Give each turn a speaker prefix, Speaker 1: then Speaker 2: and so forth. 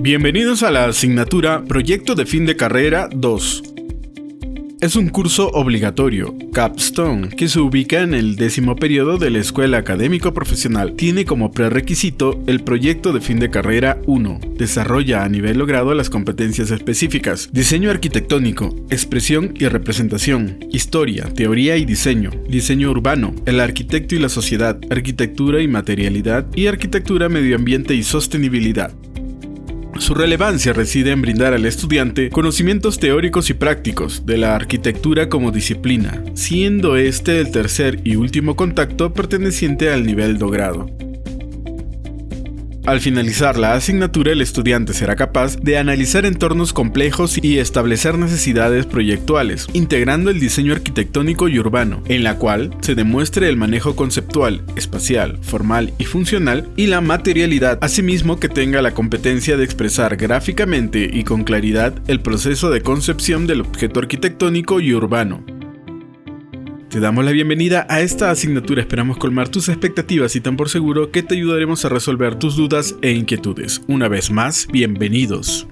Speaker 1: Bienvenidos a la asignatura Proyecto de fin de carrera 2. Es un curso obligatorio, Capstone, que se ubica en el décimo periodo de la Escuela Académico Profesional. Tiene como prerequisito el proyecto de fin de carrera 1. Desarrolla a nivel logrado las competencias específicas. Diseño arquitectónico, expresión y representación, historia, teoría y diseño, diseño urbano, el arquitecto y la sociedad, arquitectura y materialidad y arquitectura, medio ambiente y sostenibilidad. Su relevancia reside en brindar al estudiante conocimientos teóricos y prácticos de la arquitectura como disciplina, siendo este el tercer y último contacto perteneciente al nivel dogrado. Al finalizar la asignatura, el estudiante será capaz de analizar entornos complejos y establecer necesidades proyectuales, integrando el diseño arquitectónico y urbano, en la cual se demuestre el manejo conceptual, espacial, formal y funcional, y la materialidad, asimismo que tenga la competencia de expresar gráficamente y con claridad el proceso de concepción del objeto arquitectónico y urbano. Te damos la bienvenida a esta asignatura, esperamos colmar tus expectativas y tan por seguro que te ayudaremos a resolver tus dudas e inquietudes. Una vez más, bienvenidos.